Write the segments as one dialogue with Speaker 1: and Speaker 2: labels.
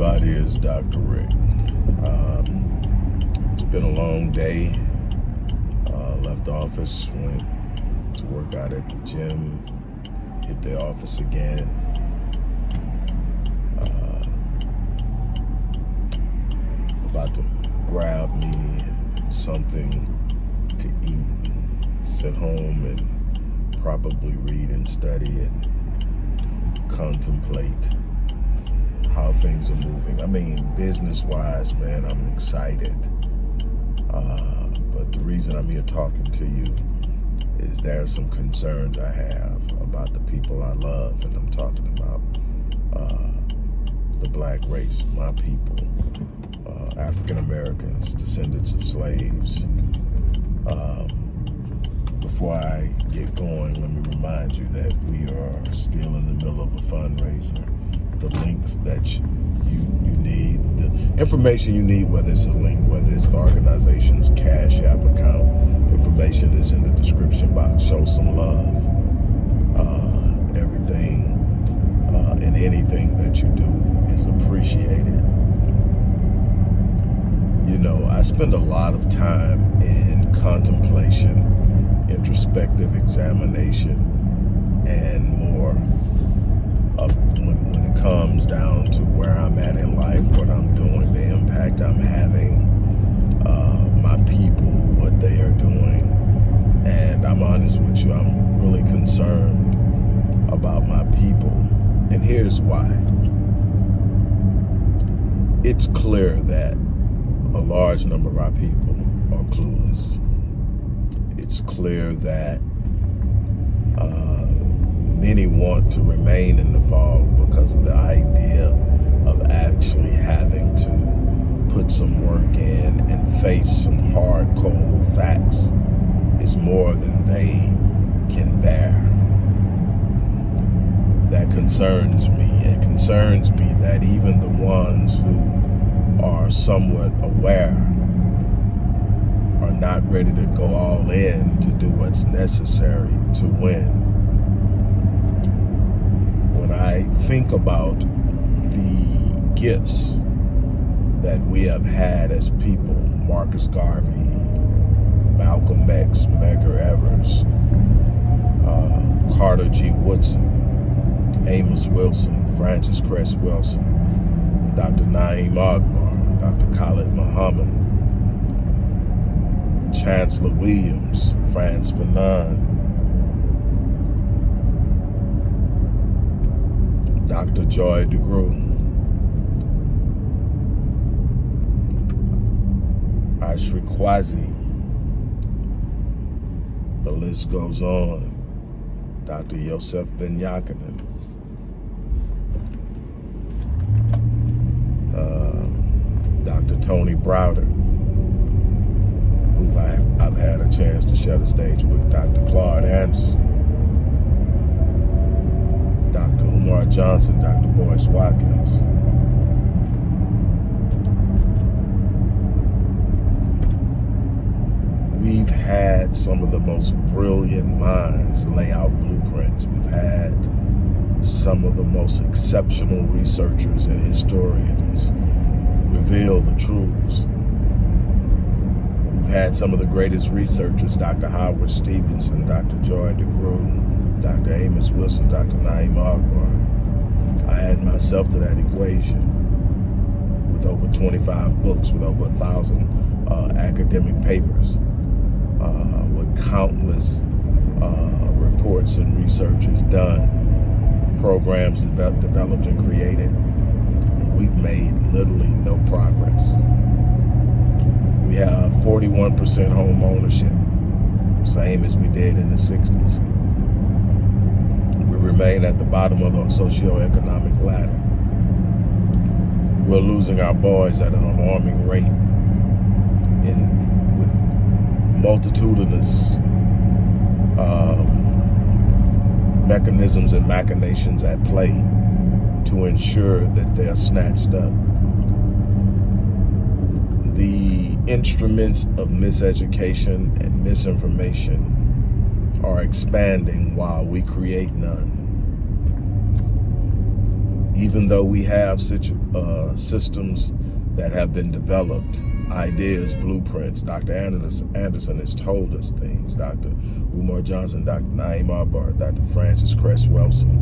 Speaker 1: everybody, it's Dr. Rick. Um, it's been a long day. Uh, left the office, went to work out at the gym, hit the office again. Uh, about to grab me something to eat, sit home and probably read and study and contemplate how things are moving. I mean, business-wise, man, I'm excited. Uh, but the reason I'm here talking to you is there are some concerns I have about the people I love, and I'm talking about uh, the black race, my people, uh, African Americans, descendants of slaves. Um, before I get going, let me remind you that we are still in the middle of a fundraiser the links that you, you need, the information you need, whether it's a link, whether it's the organization's Cash App account, information is in the description box. Show some love. Uh, everything uh, and anything that you do is appreciated. You know, I spend a lot of time in contemplation, introspective examination, and more when, when comes down to where I'm at in life, what I'm doing, the impact I'm having, uh, my people, what they are doing. And I'm honest with you, I'm really concerned about my people. And here's why. It's clear that a large number of our people are clueless. It's clear that uh, many want to remain in the fog because of the idea of actually having to put some work in and face some hard, cold facts is more than they can bear. That concerns me. It concerns me that even the ones who are somewhat aware are not ready to go all in to do what's necessary to win. I think about the gifts that we have had as people, Marcus Garvey, Malcolm X, Medgar Evers, uh, Carter G. Woodson, Amos Wilson, Frances Cress Welsing, Dr. Na'im Akbar, Dr. Khalid Muhammad, Chancellor Williams, Frantz Fanon, Dr. Joy DeGruy. Ashra Kwesi. The list goes on. Dr. Yosef Ben-Jochannan. Uh, Dr. Tony Browder, who I've, I've had a chance to share the stage with, Dr. Claude Anderson, Dr. Umar Johnson, Dr. Boyce Watkins. We've had some of the most brilliant minds lay out blueprints. We've had some of the most exceptional researchers and historians reveal the truths. We've had some of the greatest researchers, Dr. Howard Stevenson, Dr. Joy DeGruy, Dr. Amos Wilson, Dr. Na'im Akbar. I add myself to that equation with over 25 books, with over a thousand uh, academic papers, uh, with countless uh, reports and researches done, programs developed and created. we've made literally no progress. We have 41% home ownership, same as we did in the 60s remain at the bottom of the socioeconomic ladder. We're losing our boys at an alarming rate with multitudinous um, mechanisms and machinations at play to ensure that they are snatched up. The instruments of miseducation and misinformation are expanding while we create none even though we have such uh, systems that have been developed, ideas, blueprints. Dr. Anderson has told us things. Dr. Umar Johnson, Dr. Na'im Akbar, Dr. Frances Cress Welsing,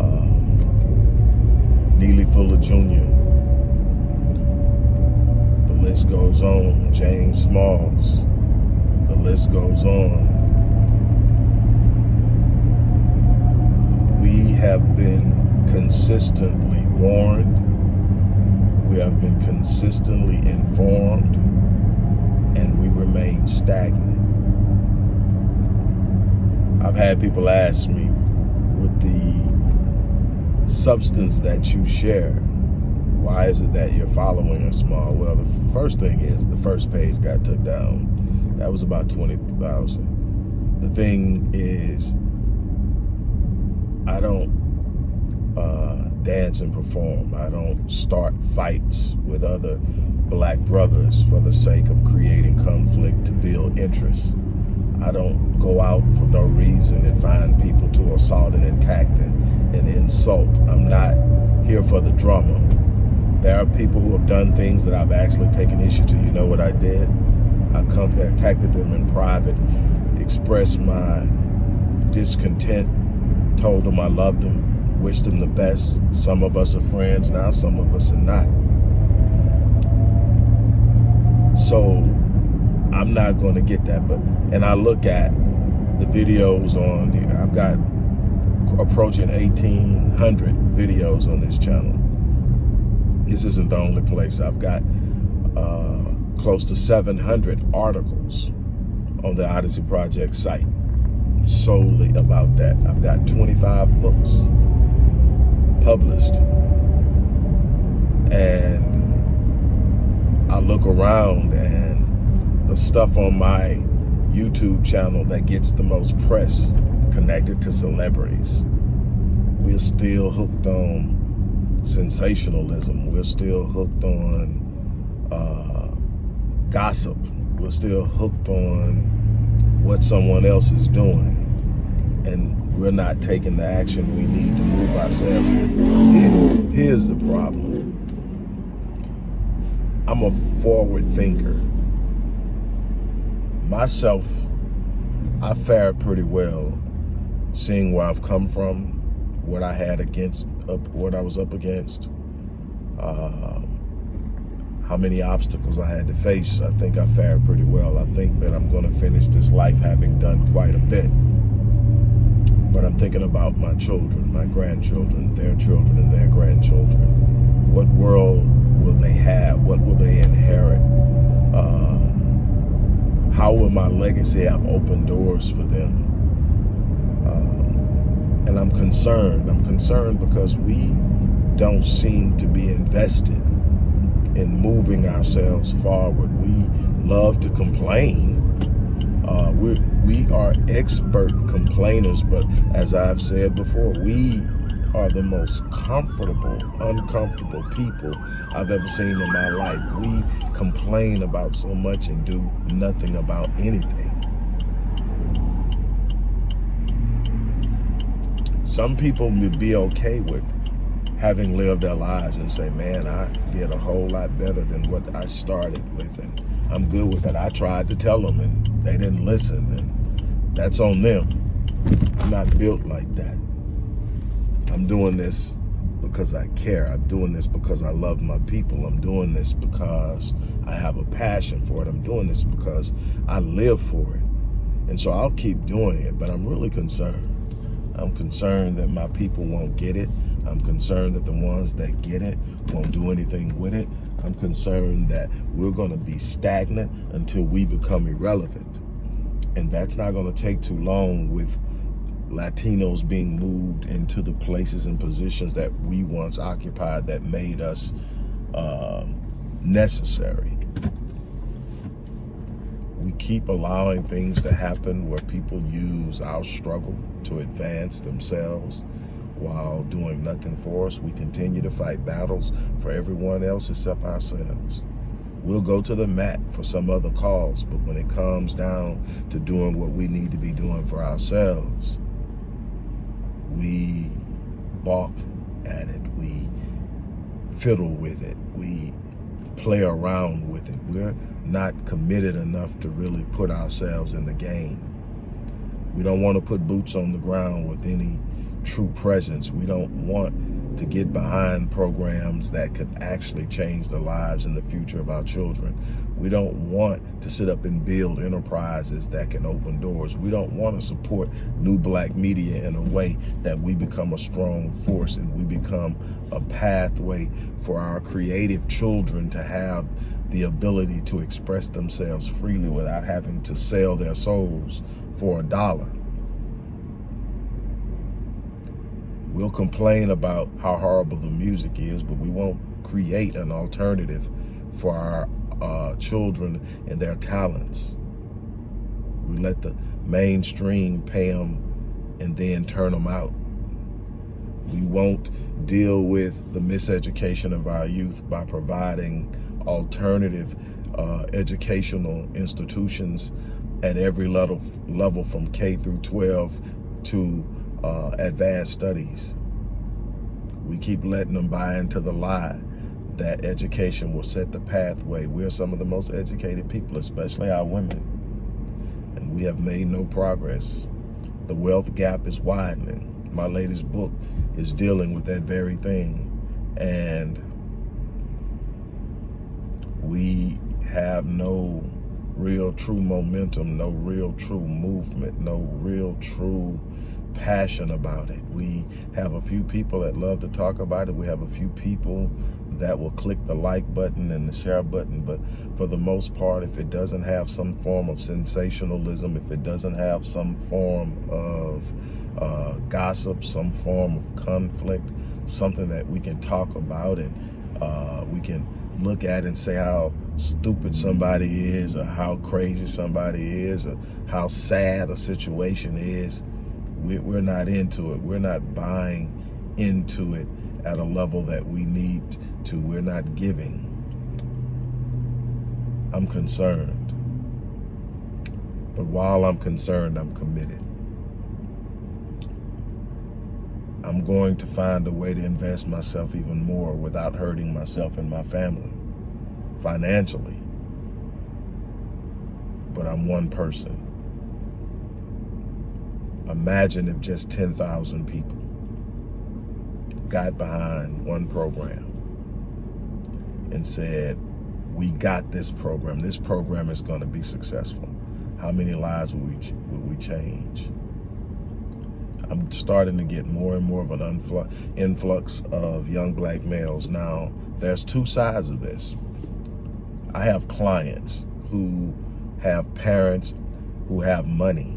Speaker 1: um, Neely Fuller Jr., the list goes on, James Smalls, the list goes on. We have been consistently warned. We have been consistently informed and we remain stagnant. I've had people ask me with the substance that you share, why is it that you're following a small? Well, the first thing is the first page got took down. That was about 20,000. The thing is, I don't uh, dance and perform. I don't start fights with other black brothers for the sake of creating conflict to build interest. I don't go out for no reason and find people to assault and attack and, and insult. I'm not here for the drama. There are people who have done things that I've actually taken issue to. You know what I did? I contacted them in private, expressed my discontent, told them I loved them, wished them the best. Some of us are friends now, some of us are not. So I'm not going to get that. But and I look at the videos on here. I've got approaching 1,800 videos on this channel. This isn't the only place. I've got uh, close to 700 articles on the Odyssey Project site solely about that. I've got 25 books published. And I look around and the stuff on my YouTube channel that gets the most press connected to celebrities. We're still hooked on sensationalism. We're still hooked on uh, gossip. We're still hooked on what someone else is doing. And we're not taking the action we need to move ourselves. Here's the problem. I'm a forward thinker myself, I fared pretty well seeing where I've come from, what I had against, up, what I was up against, uh, how many obstacles I had to face. I think I fared pretty well. I think that I'm going to finish this life having done quite a bit. But I'm thinking about my children, my grandchildren, their children, and their grandchildren. What world will they have? What will they inherit? Uh, how will my legacy have opened doors for them? Um, and I'm concerned. I'm concerned because we don't seem to be invested in moving ourselves forward. We love to complain. Uh, we we are expert complainers, but as I've said before, we are the most comfortable, uncomfortable people I've ever seen in my life. We complain about so much and do nothing about anything. Some people would be okay with having lived their lives and say, man, I did a whole lot better than what I started with. And I'm good with that. I tried to tell them and they didn't listen. And that's on them. I'm not built like that. I'm doing this because I care. I'm doing this because I love my people. I'm doing this because I have a passion for it. I'm doing this because I live for it. And so I'll keep doing it, but I'm really concerned. I'm concerned that my people won't get it. I'm concerned that the ones that get it won't do anything with it. I'm concerned that we're going to be stagnant until we become irrelevant. And that's not going to take too long with Latinos being moved into the places and positions that we once occupied that made us uh, necessary. We keep allowing things to happen where people use our struggle to advance themselves while doing nothing for us. We continue to fight battles for everyone else except ourselves. We'll go to the mat for some other cause, but when it comes down to doing what we need to be doing for ourselves, we balk at it. We fiddle with it. We play around with it. We're not committed enough to really put ourselves in the game. We don't want to put boots on the ground with any true presence. We don't want to get behind programs that could actually change the lives and the future of our children. We don't want to sit up and build enterprises that can open doors. We don't want to support new black media in a way that we become a strong force and we become a pathway for our creative children to have the ability to express themselves freely without having to sell their souls for a dollar. We'll complain about how horrible the music is, but we won't create an alternative for our uh, children and their talents. We let the mainstream pay them and then turn them out. We won't deal with the miseducation of our youth by providing alternative uh, educational institutions at every level, level from K through 12 to uh, advanced studies. We keep letting them buy into the lie that education will set the pathway. We're some of the most educated people, especially our women. And we have made no progress. The wealth gap is widening. My latest book is dealing with that very thing. And we have no real true momentum, no real true movement, no real true passion about it. We have a few people that love to talk about it. We have a few people that will click the like button and the share button. But for the most part, if it doesn't have some form of sensationalism, if it doesn't have some form of uh, gossip, some form of conflict, something that we can talk about and uh, we can look at and say how stupid somebody is or how crazy somebody is or how sad a situation is, we're not into it. We're not buying into it at a level that we need to. We're not giving. I'm concerned. But while I'm concerned, I'm committed. I'm going to find a way to invest myself even more without hurting myself and my family financially. But I'm one person. Imagine if just 10,000 people got behind one program and said, we got this program. This program is going to be successful. How many lives will we, will we change? I'm starting to get more and more of an influx of young black males. Now, there's two sides of this. I have clients who have parents who have money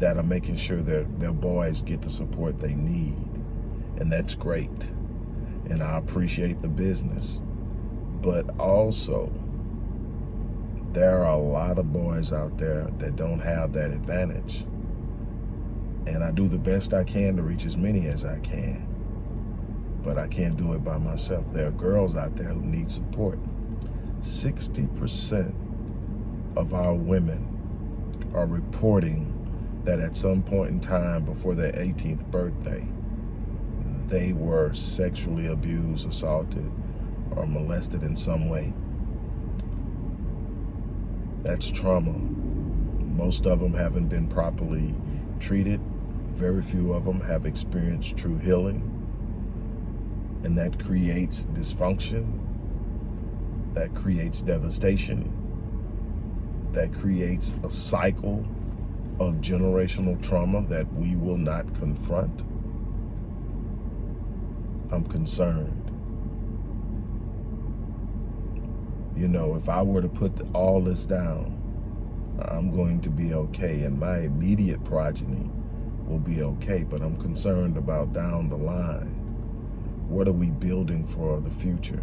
Speaker 1: that are making sure their, their boys get the support they need. And that's great. And I appreciate the business. But also, there are a lot of boys out there that don't have that advantage. And I do the best I can to reach as many as I can. But I can't do it by myself. There are girls out there who need support. 60% of our women are reporting that at some point in time before their 18th birthday, they were sexually abused, assaulted, or molested in some way. That's trauma. Most of them haven't been properly treated. Very few of them have experienced true healing. And that creates dysfunction. That creates devastation. That creates a cycle of generational trauma that we will not confront, I'm concerned. You know, if I were to put all this down, I'm going to be okay and my immediate progeny will be okay, but I'm concerned about down the line. What are we building for the future?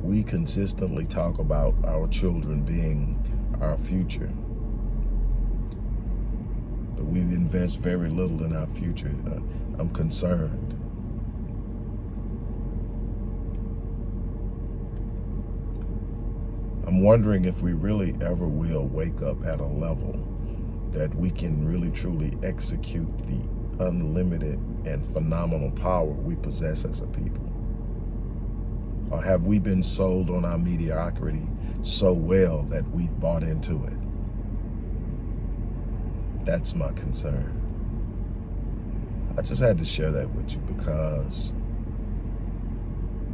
Speaker 1: We consistently talk about our children being our future but we invest very little in our future. Uh, I'm concerned. I'm wondering if we really ever will wake up at a level that we can really truly execute the unlimited and phenomenal power we possess as a people? Or have we been sold on our mediocrity so well that we've bought into it? That's my concern. I just had to share that with you because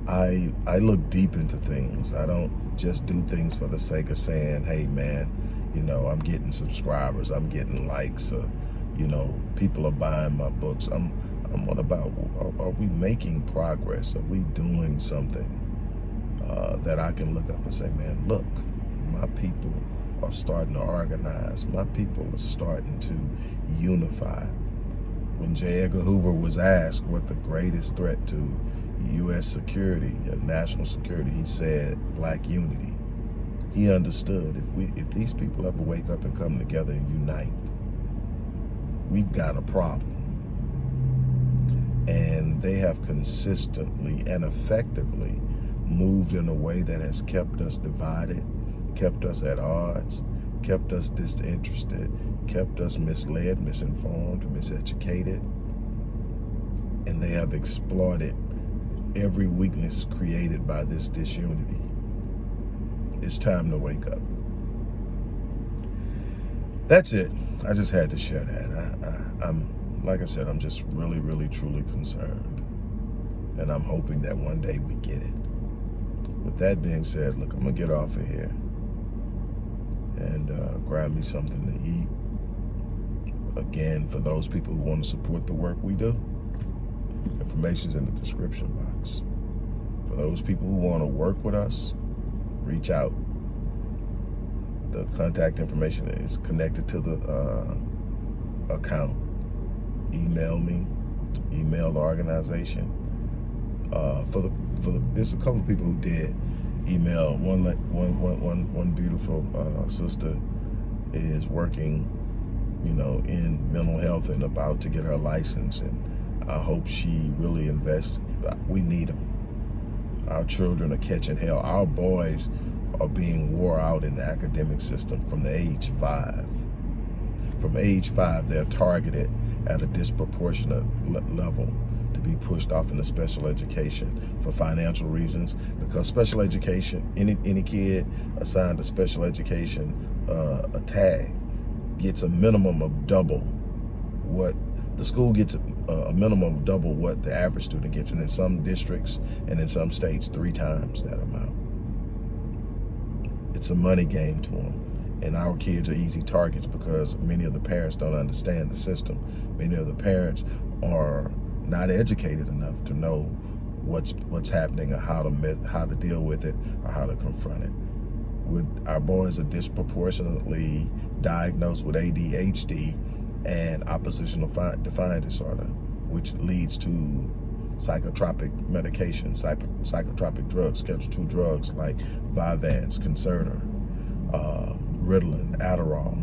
Speaker 1: I I look deep into things. I don't just do things for the sake of saying, hey man, you know, I'm getting subscribers, I'm getting likes, or, you know, people are buying my books. I'm I'm what about are, are we making progress? Are we doing something uh, that I can look up and say, man, look, my people are starting to organize. My people are starting to unify. When J. Edgar Hoover was asked what the greatest threat to U.S. security, uh, national security, he said black unity. He understood if we, if these people ever wake up and come together and unite, we've got a problem. And they have consistently and effectively moved in a way that has kept us divided, kept us at odds, kept us disinterested, kept us misled, misinformed, miseducated. And they have exploited every weakness created by this disunity. It's time to wake up. That's it. I just had to share that. I, I, I'm, like I said, I'm just really, really, truly concerned. And I'm hoping that one day we get it. With that being said, look, I'm going to get off of here and uh, grab me something to eat. Again, for those people who want to support the work we do, information's in the description box. For those people who want to work with us, reach out. The contact information is connected to the uh, account. Email me, email the organization. Uh, for the for the, there's a couple of people who did email. One one one one one beautiful uh, sister is working, you know, in mental health and about to get her license, and I hope she really invests. We need them. Our children are catching hell. Our boys are being wore out in the academic system from the age five. From age five, they're targeted at a disproportionate level to be pushed off into special education for financial reasons because special education, any, any kid assigned to special education, uh, a tag, gets a minimum of double what the school gets a, a, minimum of double what the average student gets and in some districts and in some states three times that amount. It's a money game to them and our kids are easy targets because many of the parents don't understand the system. Many of the parents are not educated enough to know what's what's happening or how to how to deal with it or how to confront it. With our boys are disproportionately diagnosed with ADHD and oppositional defiant disorder, which leads to psychotropic medication, psychotropic drugs, Schedule 2 drugs like Vyvanse, Concerta, uh, Ritalin, Adderall.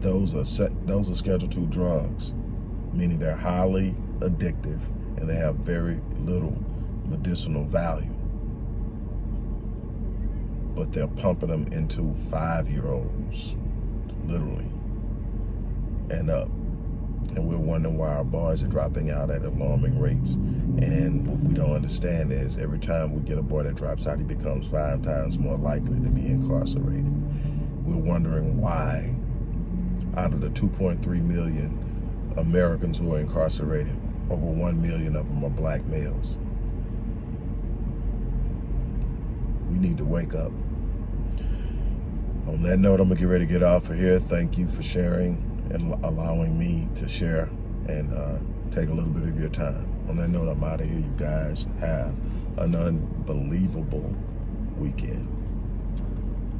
Speaker 1: Those are set, those are Schedule 2 drugs, meaning they're highly addictive and they have very little medicinal value. But they're pumping them into five-year-olds, literally, and up and we're wondering why our boys are dropping out at alarming rates. And what we don't understand is every time we get a boy that drops out, he becomes five times more likely to be incarcerated. We're wondering why out of the 2.3 million Americans who are incarcerated, over 1 million of them are black males. We need to wake up. On that note, I'm gonna get ready to get off of here. Thank you for sharing and allowing me to share and uh, take a little bit of your time. On that note, I'm out of here. You guys have an unbelievable weekend.